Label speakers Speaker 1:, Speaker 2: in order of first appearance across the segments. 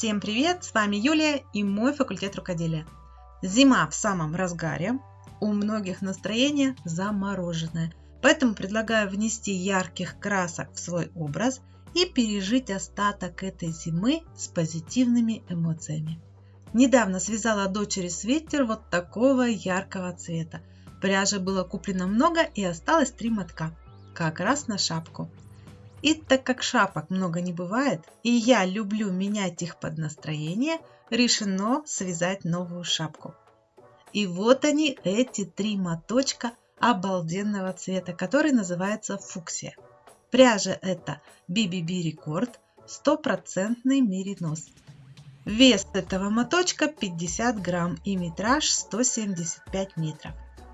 Speaker 1: Всем привет! С вами Юлия и мой факультет рукоделия. Зима в самом разгаре, у многих настроение замороженное, поэтому предлагаю внести ярких красок в свой образ и пережить остаток этой зимы с позитивными эмоциями. Недавно связала дочери свитер вот такого яркого цвета. Пряжи было куплено много и осталось три мотка, как раз на шапку. И так как шапок много не бывает, и я люблю менять их под настроение, решено связать новую шапку. И вот они, эти три моточка обалденного цвета, который называется фуксия. Пряжа это BBB Record, стопроцентный меринос. Вес этого моточка 50 грамм и метраж 175 метров.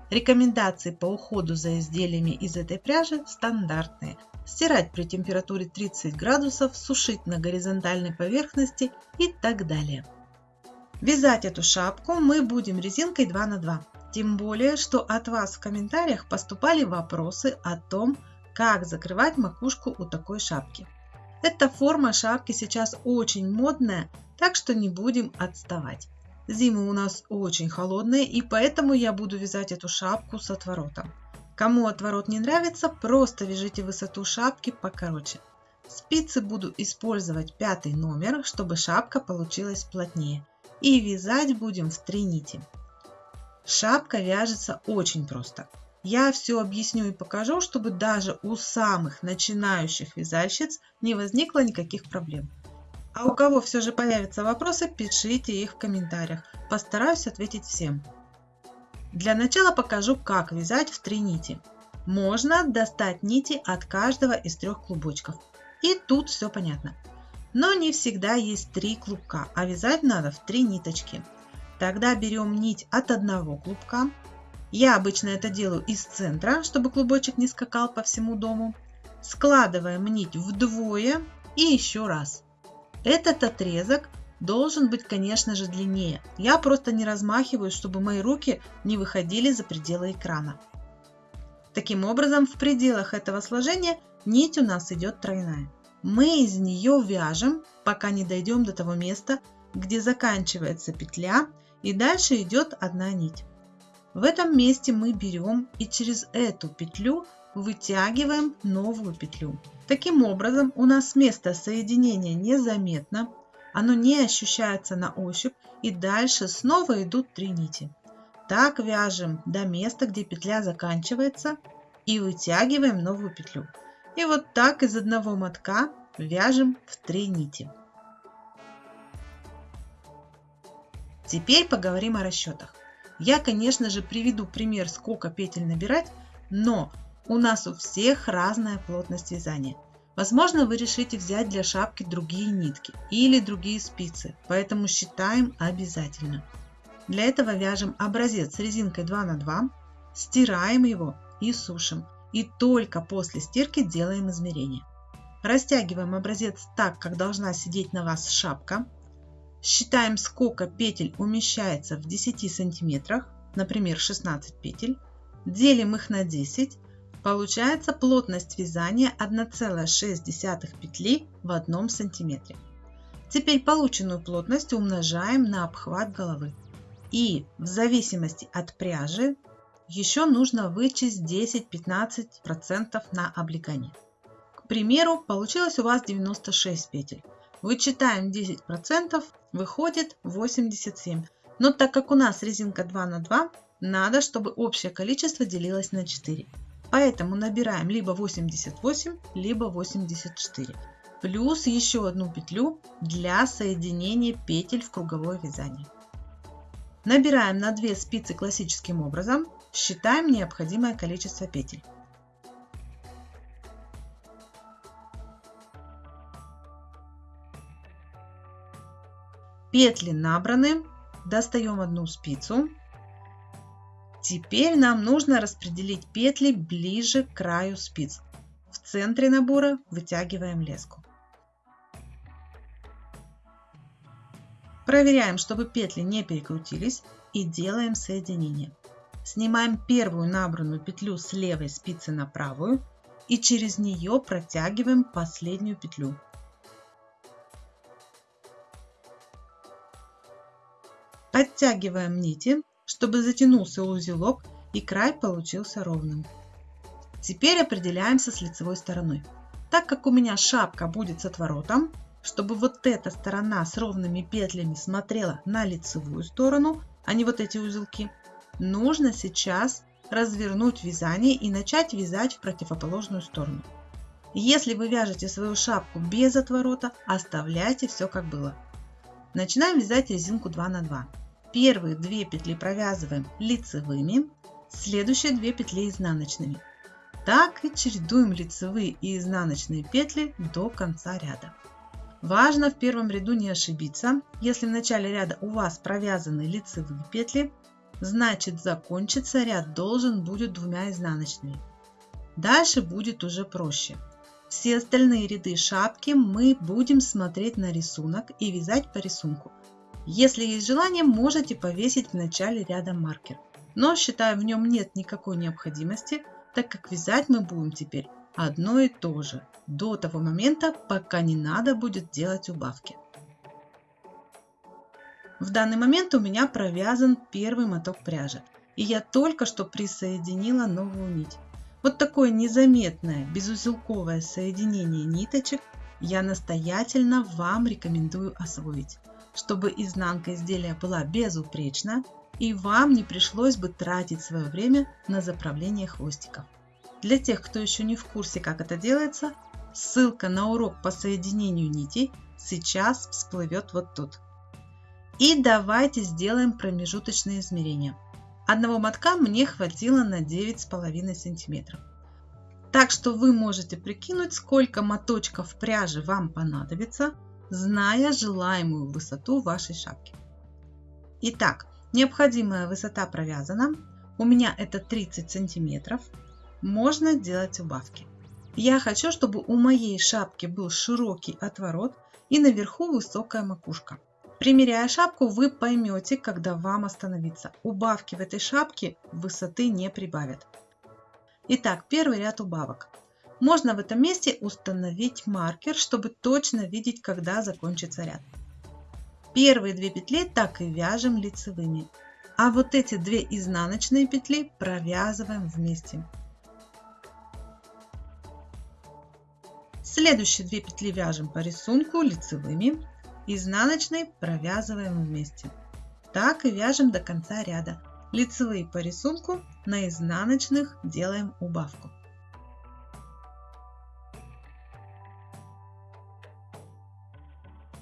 Speaker 1: Рекомендации по уходу за изделиями из этой пряжи стандартные стирать при температуре 30 градусов, сушить на горизонтальной поверхности и так далее. Вязать эту шапку мы будем резинкой 2 на 2. Тем более, что от вас в комментариях поступали вопросы о том, как закрывать макушку у такой шапки. Эта форма шапки сейчас очень модная, так что не будем отставать. Зимы у нас очень холодные, и поэтому я буду вязать эту шапку с отворотом. Кому отворот не нравится, просто вяжите высоту шапки покороче. Спицы буду использовать пятый номер, чтобы шапка получилась плотнее. И вязать будем в три нити. Шапка вяжется очень просто. Я все объясню и покажу, чтобы даже у самых начинающих вязальщиц не возникло никаких проблем. А у кого все же появятся вопросы, пишите их в комментариях. Постараюсь ответить всем. Для начала покажу, как вязать в три нити. Можно достать нити от каждого из трех клубочков. И тут все понятно. Но не всегда есть три клубка, а вязать надо в три ниточки. Тогда берем нить от одного клубка. Я обычно это делаю из центра, чтобы клубочек не скакал по всему дому. Складываем нить вдвое и еще раз. Этот отрезок должен быть, конечно же, длиннее. Я просто не размахиваю, чтобы мои руки не выходили за пределы экрана. Таким образом, в пределах этого сложения нить у нас идет тройная. Мы из нее вяжем, пока не дойдем до того места, где заканчивается петля и дальше идет одна нить. В этом месте мы берем и через эту петлю вытягиваем новую петлю. Таким образом у нас место соединения незаметно, оно не ощущается на ощупь и дальше снова идут три нити. Так вяжем до места, где петля заканчивается и вытягиваем новую петлю. И вот так из одного мотка вяжем в три нити. Теперь поговорим о расчетах. Я, конечно же, приведу пример, сколько петель набирать, но у нас у всех разная плотность вязания. Возможно, вы решите взять для шапки другие нитки или другие спицы, поэтому считаем обязательно. Для этого вяжем образец с резинкой 2 на 2, стираем его и сушим. И только после стирки делаем измерение. Растягиваем образец так, как должна сидеть на вас шапка. Считаем, сколько петель умещается в 10 сантиметрах, например, 16 петель. Делим их на 10 Получается плотность вязания 1,6 петли в одном сантиметре. Теперь полученную плотность умножаем на обхват головы. И в зависимости от пряжи еще нужно вычесть 10-15% на облегание. К примеру, получилось у вас 96 петель. Вычитаем 10%, выходит 87. Но так как у нас резинка 2 на 2, надо, чтобы общее количество делилось на 4. Поэтому набираем либо 88, либо 84. Плюс еще одну петлю для соединения петель в круговое вязание. Набираем на 2 спицы классическим образом, считаем необходимое количество петель. Петли набраны, достаем одну спицу, Теперь нам нужно распределить петли ближе к краю спиц. В центре набора вытягиваем леску. Проверяем, чтобы петли не перекрутились и делаем соединение. Снимаем первую набранную петлю с левой спицы на правую и через нее протягиваем последнюю петлю. Оттягиваем нити, чтобы затянулся узелок и край получился ровным. Теперь определяемся с лицевой стороной. Так как у меня шапка будет с отворотом, чтобы вот эта сторона с ровными петлями смотрела на лицевую сторону, а не вот эти узелки, нужно сейчас развернуть вязание и начать вязать в противоположную сторону. Если вы вяжете свою шапку без отворота, оставляйте все как было. Начинаем вязать резинку 2 на 2. Первые две петли провязываем лицевыми, следующие две петли изнаночными. Так и чередуем лицевые и изнаночные петли до конца ряда. Важно в первом ряду не ошибиться. Если в начале ряда у вас провязаны лицевые петли, значит закончиться ряд должен будет двумя изнаночными. Дальше будет уже проще. Все остальные ряды шапки мы будем смотреть на рисунок и вязать по рисунку. Если есть желание, можете повесить в начале ряда маркер. Но считаю в нем нет никакой необходимости, так как вязать мы будем теперь одно и то же, до того момента, пока не надо будет делать убавки. В данный момент у меня провязан первый моток пряжи, и я только что присоединила новую нить. Вот такое незаметное безузелковое соединение ниточек я настоятельно вам рекомендую освоить, чтобы изнанка изделия была безупречна и вам не пришлось бы тратить свое время на заправление хвостиков. Для тех, кто еще не в курсе, как это делается, ссылка на урок по соединению нитей сейчас всплывет вот тут. И давайте сделаем промежуточные измерения. Одного мотка мне хватило на 9,5 сантиметров. Так что вы можете прикинуть, сколько моточков пряжи вам понадобится, зная желаемую высоту вашей шапки. Итак, необходимая высота провязана. У меня это 30 сантиметров. Можно делать убавки. Я хочу, чтобы у моей шапки был широкий отворот и наверху высокая макушка. Примеряя шапку, вы поймете, когда вам остановиться. Убавки в этой шапке высоты не прибавят. Итак, первый ряд убавок. Можно в этом месте установить маркер, чтобы точно видеть, когда закончится ряд. Первые две петли так и вяжем лицевыми. А вот эти две изнаночные петли провязываем вместе. Следующие две петли вяжем по рисунку лицевыми изнаночной провязываем вместе. Так и вяжем до конца ряда. Лицевые по рисунку, на изнаночных делаем убавку.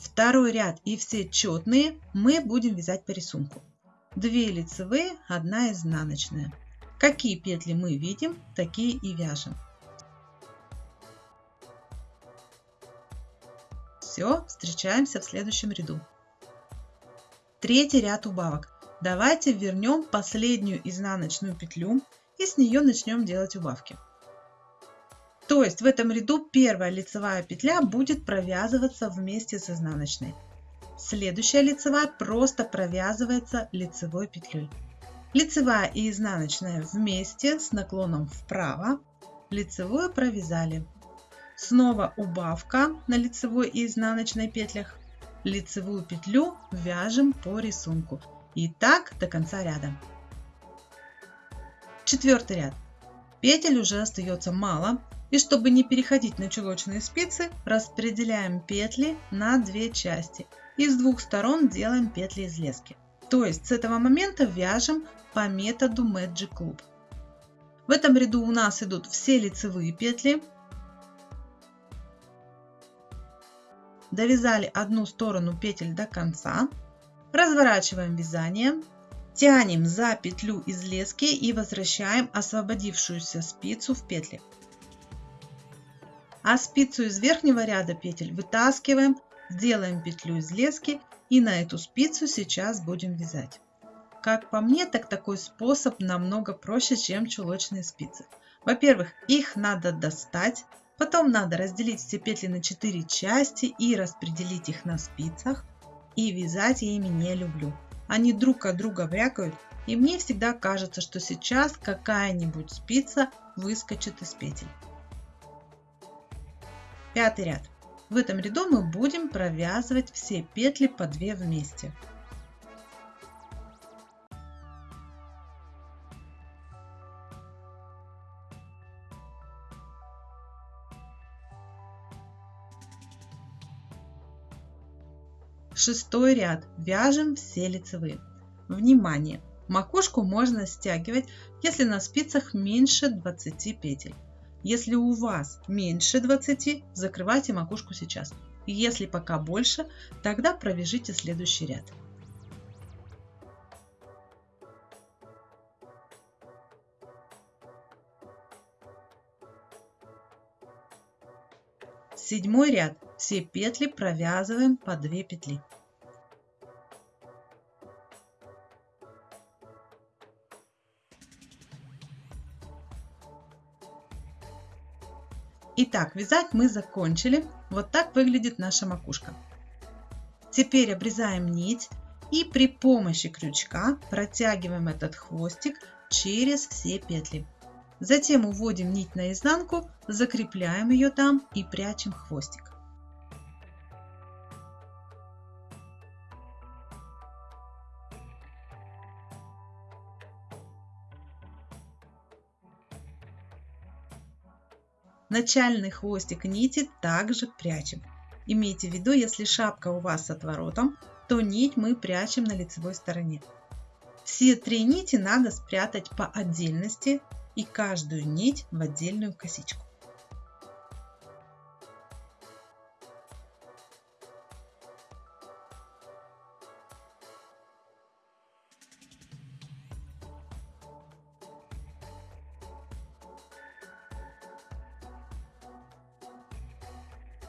Speaker 1: Второй ряд и все четные мы будем вязать по рисунку. Две лицевые, одна изнаночная. Какие петли мы видим, такие и вяжем. Все, встречаемся в следующем ряду. Третий ряд убавок. Давайте вернем последнюю изнаночную петлю и с нее начнем делать убавки. То есть в этом ряду первая лицевая петля будет провязываться вместе с изнаночной. Следующая лицевая просто провязывается лицевой петлей. Лицевая и изнаночная вместе с наклоном вправо. Лицевую провязали. Снова убавка на лицевой и изнаночной петлях. Лицевую петлю вяжем по рисунку. И так до конца ряда. Четвертый ряд. Петель уже остается мало. И чтобы не переходить на чулочные спицы, распределяем петли на две части. И с двух сторон делаем петли из лески. То есть с этого момента вяжем по методу Magic Loop. В этом ряду у нас идут все лицевые петли, довязали одну сторону петель до конца, разворачиваем вязание, тянем за петлю из лески и возвращаем освободившуюся спицу в петли. А спицу из верхнего ряда петель вытаскиваем, сделаем петлю из лески и на эту спицу сейчас будем вязать. Как по мне, так такой способ намного проще, чем чулочные спицы. Во-первых, их надо достать, Потом надо разделить все петли на 4 части и распределить их на спицах. И вязать я ими не люблю. Они друг от друга брякают, и мне всегда кажется, что сейчас какая-нибудь спица выскочит из петель. Пятый ряд. В этом ряду мы будем провязывать все петли по 2 вместе. Шестой ряд. Вяжем все лицевые. Внимание! Макушку можно стягивать, если на спицах меньше 20 петель. Если у вас меньше 20, закрывайте макушку сейчас. Если пока больше, тогда провяжите следующий ряд. Седьмой ряд. Все петли провязываем по 2 петли. Итак, вязать мы закончили. Вот так выглядит наша макушка. Теперь обрезаем нить и при помощи крючка протягиваем этот хвостик через все петли. Затем уводим нить наизнанку, закрепляем ее там и прячем хвостик. Начальный хвостик нити также прячем. Имейте в виду, если шапка у вас с отворотом, то нить мы прячем на лицевой стороне. Все три нити надо спрятать по отдельности и каждую нить в отдельную косичку.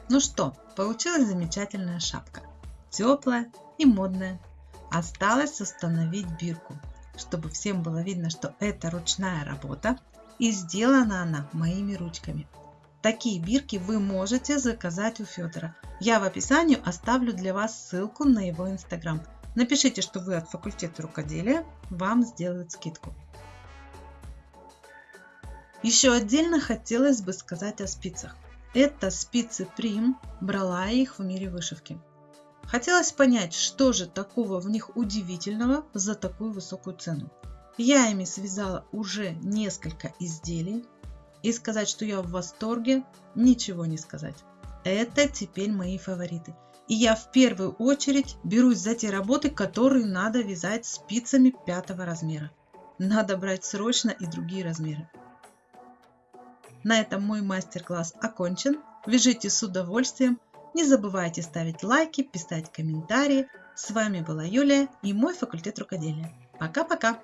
Speaker 1: Ну что, получилась замечательная шапка. Теплая и модная. Осталось установить бирку, чтобы всем было видно, что это ручная работа и сделана она моими ручками. Такие бирки вы можете заказать у Федора. Я в описании оставлю для вас ссылку на его инстаграм. Напишите, что вы от факультета рукоделия, вам сделают скидку. Еще отдельно хотелось бы сказать о спицах. Это спицы Прим, брала их в мире вышивки. Хотелось понять, что же такого в них удивительного за такую высокую цену. Я ими связала уже несколько изделий, и сказать, что я в восторге, ничего не сказать. Это теперь мои фавориты. И я в первую очередь берусь за те работы, которые надо вязать спицами пятого размера. Надо брать срочно и другие размеры. На этом мой мастер-класс окончен. Вяжите с удовольствием. Не забывайте ставить лайки, писать комментарии. С вами была Юлия и мой факультет рукоделия. Пока-пока!